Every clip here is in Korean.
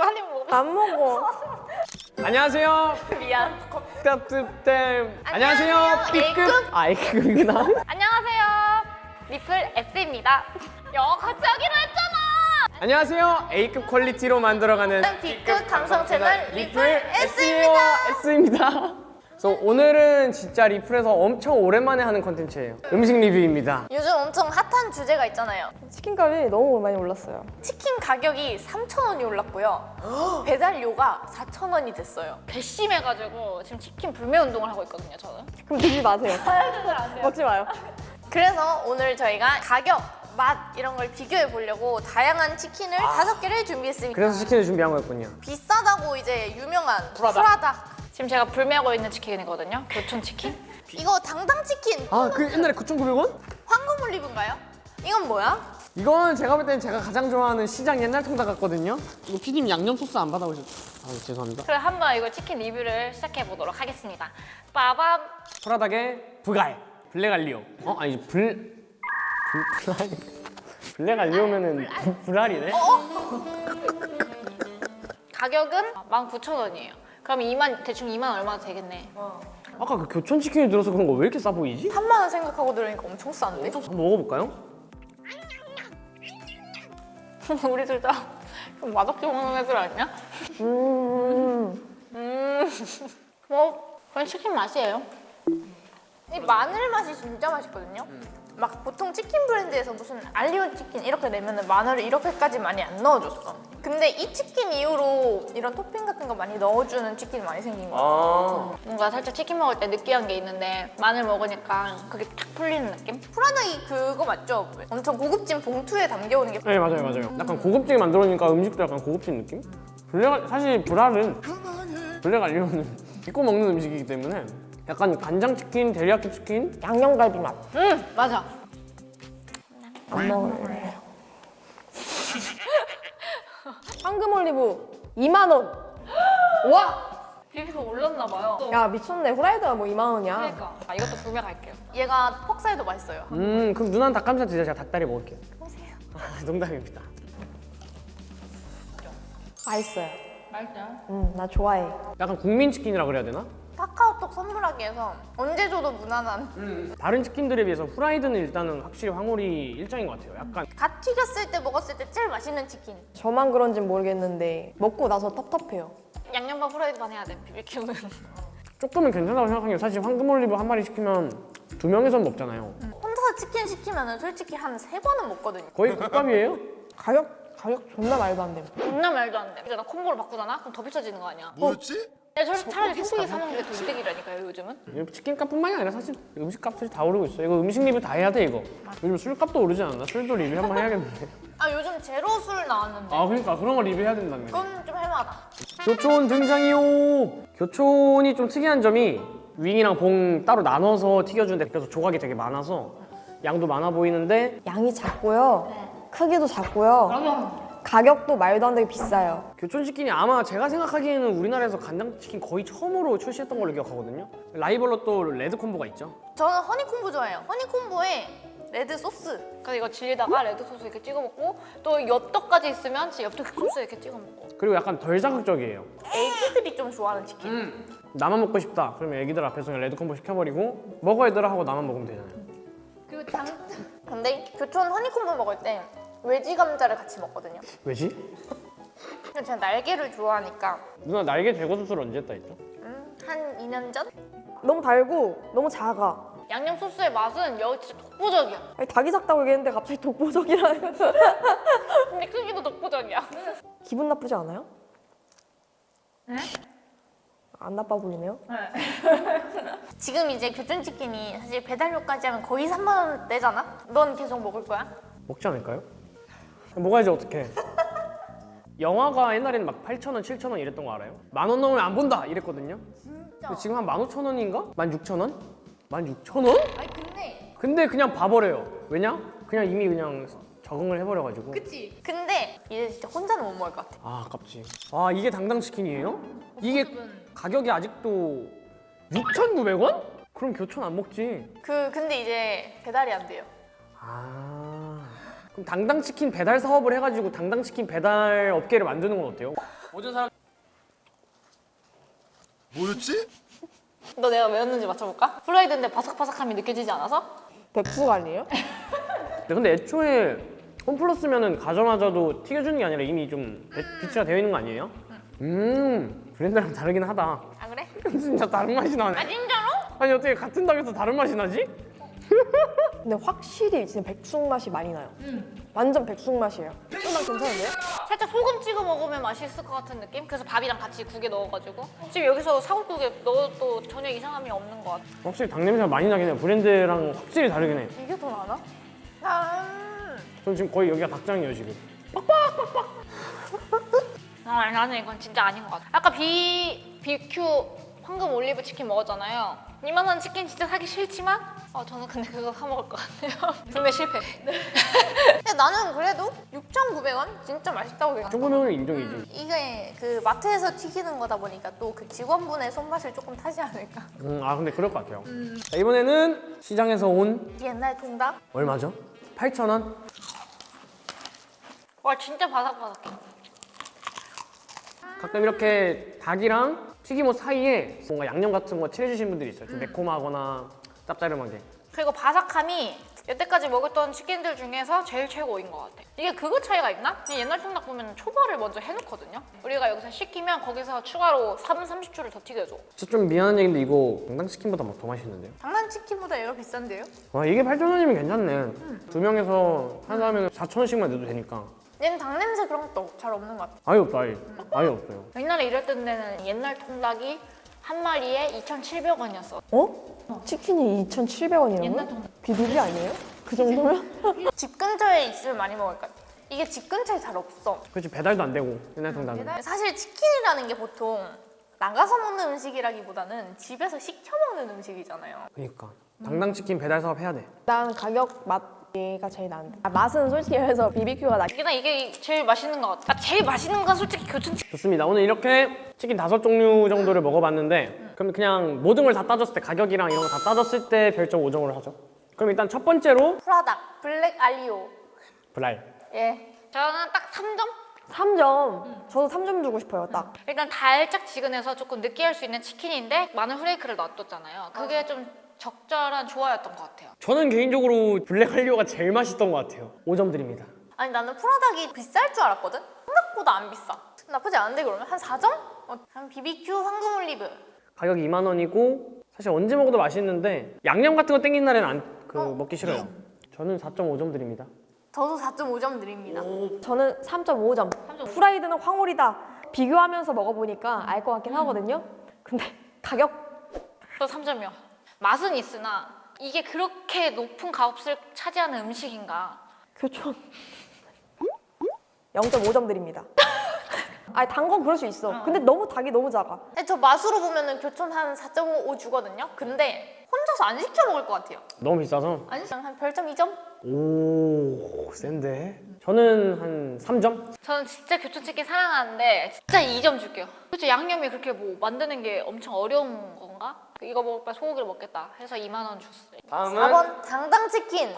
많이 먹어. 안 먹어. 안녕하세요. 미안. 값tem 안녕하세요. 안녕하세요. B급. 아 A급이구나. 안녕하세요. 리플 S입니다. 야 같이 하기로 했잖아. 안녕하세요. A급 quality로 만들어가는 B급 감성 채널 리플 S와 S입니다. 그래서 오늘은 진짜 리플에서 엄청 오랜만에 하는 컨텐츠예요. 음식 리뷰입니다. 요즘 엄청 핫한 주제가 있잖아요. 치킨 값이 너무 많이 올랐어요. 치킨 가격이 3,000원이 올랐고요. 배달료가 4,000원이 됐어요. 괘씸해가지고 지금 치킨 불매 운동을 하고 있거든요, 저는. 그럼 드지 마세요. 먹지 마요. 그래서 오늘 저희가 가격, 맛 이런 걸 비교해 보려고 다양한 치킨을 다섯 개를 준비했습니다. 그래서 치킨을 준비한 거였군요. 비싸다고 이제 유명한 프라닭. 프라닭. 지금 제가 불매하고 있는 치킨이거든요. 교촌 치킨. 이거 당당 치킨. 아 그 옛날에 9,900원? 황금 올리브인가요? 이건 뭐야? 이건 제가 볼 때는 제가 가장 좋아하는 시장 옛날 통닭 같거든요. 이거 피디님 양념 소스 안 받아오셨죠? 아 죄송합니다. 그럼 한번 이거 치킨 리뷰를 시작해 보도록 하겠습니다. 빠밤. 푸라닭의 불갈 블랙 알리오. 어 아니 불 불- 불알 블랙 알리오면은 불- 불알이네. 가격은 19,000원이에요. 그럼 2만 대충 2만 얼마 되겠네. 아까 그 교촌 치킨이 들어서 그런 거 왜 이렇게 싸 보이지? 3만 원 생각하고 들으니까 엄청 싼데? 한번 먹어볼까요? 우리 둘 다 맛없게 먹는 애들 아니야? 음. 뭐 그건 치킨 맛이에요. 이 마늘 맛이 진짜 맛있거든요. 막 보통 치킨 브랜드에서 무슨 알리오 치킨 이렇게 내면은 마늘을 이렇게까지 많이 안 넣어줬어. 근데 이 치킨 이후로 이런 토핑 같은 거 많이 넣어주는 치킨이 많이 생긴 거야. 아 뭔가 살짝 치킨 먹을 때 느끼한 게 있는데 마늘 먹으니까 그게 탁 풀리는 느낌? 푸라닭이 그거 맞죠? 엄청 고급진 봉투에 담겨오는 게 네 맞아요 맞아요. 약간 고급지게 만들어니까 음식도 약간 고급진 느낌? 블랙 사실 불알은 블랙 알리오는 믿고 먹는 음식이기 때문에 약간 간장 치킨, 데리야끼 치킨 양념갈비 맛. 응 맞아. 안 먹을래. 황금 올리브 2만 원. 와! 비비가 올랐나 봐요. 야 미쳤네. 후라이드가 뭐 2만 원이야. 그러니까 아, 이것도 구매 갈게요. 얘가 퍽사에도 맛있어요. 음 그럼 누나는 닭가슴살 드세요 제가 닭다리 먹을게요 보세요. 아, 농담입니다 맛있어요. 맛있어요? 음, 나 좋아해. 약간 국민 치킨이라 그래야 되나? 카카오톡 선물하기 위해서 언제 줘도 무난한 다른 치킨들에 비해서 후라이드는 일단은 확실히 황홀이 일장인 것 같아요 약간 갓 튀겼을 때 먹었을 때 제일 맛있는 치킨. 저만 그런진 모르겠는데 먹고 나서 텁텁해요. 양념 반 후라이드 반 해야 돼 비비큐는. 조금은 괜찮다고 생각하는 게 사실 황금 올리브 한 마리 시키면 두 명이서 먹잖아요 혼자서 치킨 시키면은 솔직히 한 세 번은 먹거든요. 거의 국밥이에요 가격 가격 존나 말도 안 돼. 존나 말도 안 돼. 이제 나 콤보로 바꾸잖아? 그럼 더 비싸지는 거 아니야? 뭐였지? 야, 저 차라리 소고기 사 먹는 게 더 이득이라니까요 요즘은. 치킨값뿐만이 아니라 사실 음식값이 다 오르고 있어 이거 음식 리뷰 다 해야 돼 이거 요즘 술값도 오르지 않나? 술도 리뷰 한번 해야겠는데 아 요즘 제로 술 나왔는데 아 그러니까 그런 거 리뷰해야 된다네 그건 좀 해마다. 교촌 등장이요 교촌이 좀 특이한 점이 wing이랑 봉 따로 나눠서 튀겨주는데 그래서 조각이 되게 많아서 양도 많아 보이는데 양이 작고요. 크기도 작고요. 가격도 말도 안 되게 비싸요. 교촌 치킨이 아마 제가 생각하기에는 우리나라에서 간장치킨 거의 처음으로 출시했던 걸로 기억하거든요 라이벌로 또 레드 콤보가 있죠 저는 허니콤보 좋아해요. 허니콤보에 레드 소스. 그래서 이거 질리다가 레드 소스 이렇게 찍어 먹고 또 엽떡까지 있으면 엽떡 소스 이렇게 찍어 먹고. 그리고 약간 덜 자극적이에요 애기들이 좀 좋아하는 치킨. 음. 나만 먹고 싶다 그러면 애기들 앞에서 그냥 레드 콤보 시켜버리고 먹어 얘들아 하고 나만 먹으면 되잖아요 그리고 장. 근데 교촌 허니콤보 먹을 때 외지 감자를 같이 먹거든요. 왜지? 근데 제가 날개를 좋아하니까 누나 날개 제거 수술 언제 했다 했죠? 음, 한 2년 전? 너무 달고 너무 작아. 양념 소스의 맛은 여기 진짜 독보적이야. 아니, 닭이 작다고 얘기했는데 갑자기 독보적이라는 근데 크기도 독보적이야. 기분 나쁘지 않아요? 네? 안 나빠 보이네요. 지금 이제 교촌 치킨이 사실 배달료까지 하면 거의 3만 원대잖아? 넌 계속 먹을 거야? 먹지 않을까요? 먹어야지 어떡해 영화가 옛날에는 막 8,000원, 7,000원 이랬던 거 알아요? 만 원 넘으면 안 본다 이랬거든요 근데 지금 한 15,000원인가? 16,000원? 16,000원? 아니 근데 근데 그냥 봐버려요 왜냐? 그냥 이미 그냥 적응을 해버려가지고 그치? 근데 이제 진짜 혼자는 못 먹을 것 같아. 아 아깝지 아 이게 당당 치킨이에요? 이게 가격이 아직도 6,900원? 그럼 교촌 안 먹지 그 근데 이제 배달이 안 돼요. 아 당당치킨 배달 사업을 해가지고 당당치킨 배달 업계를 만드는 건 어때요? 모든 사람 뭐였지? 너 내가 외웠는지 맞춰볼까? 프라이드인데 바삭바삭함이 느껴지지 않아서? 백숙 아니에요? 네, 근데 애초에 홈플러스면은 가져마자도 튀겨주는 게 아니라 이미 좀 배- 비치가 되어 있는 거 아니에요? 음 브랜드랑 다르긴 하다 아 그래? 진짜 다른 맛이 아 나네 진짜로? 아니 어떻게 같은 닭에서 다른 맛이 나지? 근데 확실히 진짜 백숙 맛이 많이 나요. 완전 백숙 맛이에요. 쫄랑 괜찮은데요? 살짝 소금 찍어 먹으면 맛있을 것 같은 느낌? 그래서 밥이랑 같이 국에 넣어가지고? 지금 여기서 사골국에 넣어도 전혀 이상함이 없는 것 같아. 확실히 닭 냄새가 많이 나긴 해요. 브랜드랑 확실히 다르긴 해 이게 더 나나? 아, 전 지금 거의 여기가 닭장이에요 지금. 아 나는 이건 진짜 아닌 것 같아. 아까 비, BQ 황금 올리브 치킨 먹었잖아요. 이만한 치킨 진짜 사기 싫지만 어, 저는 근데 그거 사 먹을 것 같아요. 분명 실패. 근데 나는 그래도 6,900원? 진짜 맛있다고 생각해 조금은 인정이지. 이게 그 마트에서 튀기는 거다 보니까 또 그 직원분의 손맛을 조금 타지 않을까? 음, 아 근데 그럴 것 같아요. 자, 이번에는 시장에서 온 옛날 통닭? 얼마죠? 8,000원? 와 진짜 바삭바삭해. 가끔 이렇게 닭이랑 튀김옷 사이에 뭔가 양념 같은 거 칠해주신 분들이 있어요. 좀 매콤하거나 짭짤하게 그리고 바삭함이 여태까지 먹었던 치킨들 중에서 제일 최고인 것 같아. 이게 그거 차이가 있나? 옛날 통닭 보면 초벌을 먼저 해놓거든요. 우리가 여기서 시키면 거기서 추가로 4분 30초를 더 튀겨줘. 진짜 좀 미안한 얘기인데 이거 강당치킨보다 막더 맛있는데요? 장난치킨보다 얘가 비싼데요? 와 이게 8,000원이면 괜찮네 두 명에서 한 사람에 4,000원씩만 내도 되니까 얘는 닭 냄새 그런 것도 잘 없는 것 같아. 아예 없어 아예 아예 없어요 옛날에 일했던 데는 옛날 통닭이 한 마리에 2,700원이었어. 어? 치킨이 2,700원이라고요? 옛날 통닭. 비비비 아니에요? 그 정도면? 집 근처에 있으면 많이 먹을 것 같아. 이게 집 근처에 잘 없어. 그렇지 배달도 안 되고 옛날 통닭은 사실 치킨이라는 게 보통 나가서 먹는 음식이라기보다는 집에서 시켜 먹는 음식이잖아요. 그니까 당당 치킨 배달 사업 해야 돼 난 가격 맛가 제일 나은데 아, 맛은 솔직히 말해서 BBQ가 나나 이게 제일 맛있는 것 같아. 아, 제일 맛있는 건 솔직히 교촌치킨. 좋습니다 오늘 이렇게 치킨 다섯 종류 정도를 먹어봤는데 그럼 그냥 모든 걸 다 따졌을 때 가격이랑 이런 거 다 따졌을 때 별점 5점으로 하죠 그럼 일단 첫 번째로 프라닭 블랙 알리오. 브랄 예. 저는 딱 3점? 3점 저도 3점 주고 싶어요 딱 일단 달짝지근해서 조금 느끼할 수 있는 치킨인데 마늘 후레이크를 놔뒀잖아요. 그게 좀 적절한 조화였던 것 같아요. 저는 개인적으로 블랙 알리오가 제일 맛있던 것 같아요 5점 드립니다 아니 나는 푸라닭이 비쌀 줄 알았거든? 생각보다 안 비싸. 나쁘지 않은데 그러면 한 4점? 어, 한 BBQ 황금 올리브. 가격이 2만 원이고 사실 언제 먹어도 맛있는데 양념 같은 거 땡기는 날에는 안, 그 먹기 싫어요 저는 4.5점 드립니다 저도 4.5점 드립니다. 저는 3.5점 프라이드는 황올이다 비교하면서 먹어보니까 알 것 같긴 하거든요 근데 가격 저 3점이요. 맛은 있으나 이게 그렇게 높은 값을 차지하는 음식인가? 교촌 0.5점 드립니다 아니 단건 그럴 수 있어 근데 너무 닭이 너무 작아 저 맛으로 보면 은 교촌 한 4.5 주거든요. 근데 혼자서 안 시켜 먹을 것 같아요. 너무 비싸서 안 시켜 한 별점 2점? 오 센데 저는 한 3점? 저는 진짜 교촌치킨 사랑하는데 진짜 2점 줄게요. 도대체 양념이 그렇게 뭐 만드는 게 엄청 어려운 건가? 이거 먹을 바에 소고기를 먹겠다 해서 2만 원 줬어요. 다음은 4번 당당치킨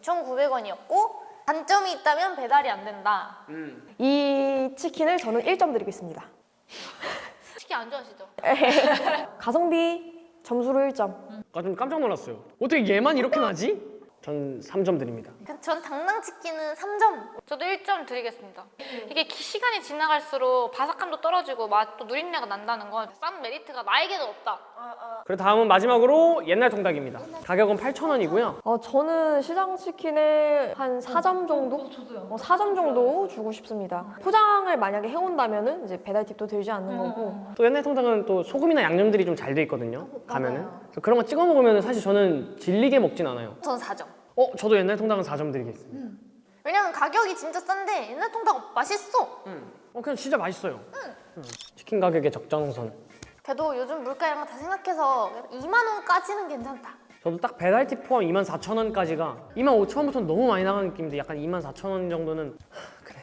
6,900원이었고 단점이 있다면 배달이 안 된다. 이 치킨을 저는 1점 드리겠습니다 치킨 안 좋아하시죠? 가성비 점수로 1점 아, 좀 깜짝 놀랐어요 어떻게 얘만 이렇게 나지? 전 3점 드립니다 그전 당당치킨은 3점. 저도 1점 드리겠습니다. 이게 기- 시간이 지나갈수록 바삭함도 떨어지고 맛도 누린내가 난다는 건 싼 메리트가 나에게도 없다. 그리고 다음은 마지막으로 옛날 통닭입니다 가격은 8,000원이고요 어, 저는 시장 치킨에 한 4점 정도? 어, 4점 정도 주고 싶습니다. 포장을 만약에 해온다면 은 이제 배달 팁도 들지 않는 거고. 또 옛날 통닭은 또 소금이나 양념들이 좀 잘 돼 있거든요 가면은 그런 거 찍어 먹으면 사실 저는 질리게 먹진 않아요 저는 4점. 어? 저도 옛날 통닭은 4점 드리겠습니다 왜냐면 가격이 진짜 싼데 옛날 통닭 맛있어. 어 그냥 진짜 맛있어요 음. 치킨 가격의 적정선 그래도 요즘 물가 이런 거 다 생각해서 2만 원까지는 괜찮다. 저도 딱 배달팁 포함 24,000원까지가 25,000원부터는 너무 많이 나가는 느낌인데 약간 24,000원 정도는 하, 그래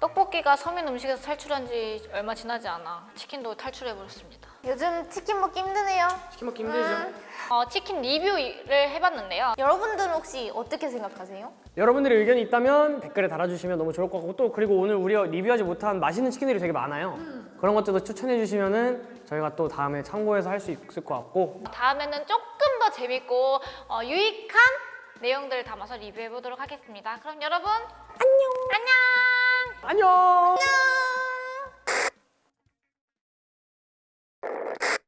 떡볶이가 서민 음식에서 탈출한 지 얼마 지나지 않아 치킨도 탈출해 버렸습니다. 요즘 치킨 먹기 힘드네요. 치킨 먹기 힘들죠? 어, 치킨 리뷰를 해봤는데요. 여러분들은 혹시 어떻게 생각하세요? 여러분들의 의견이 있다면 댓글에 달아주시면 너무 좋을 것 같고 또 그리고 오늘 우리가 리뷰하지 못한 맛있는 치킨들이 되게 많아요. 그런 것들도 추천해 주시면 은 저희가 또 다음에 참고해서 할 수 있을 것 같고 다음에는 조금 더 재밌고 어, 유익한 내용들을 담아서 리뷰해보도록 하겠습니다. 그럼 여러분 안녕. 안녕. 안녕.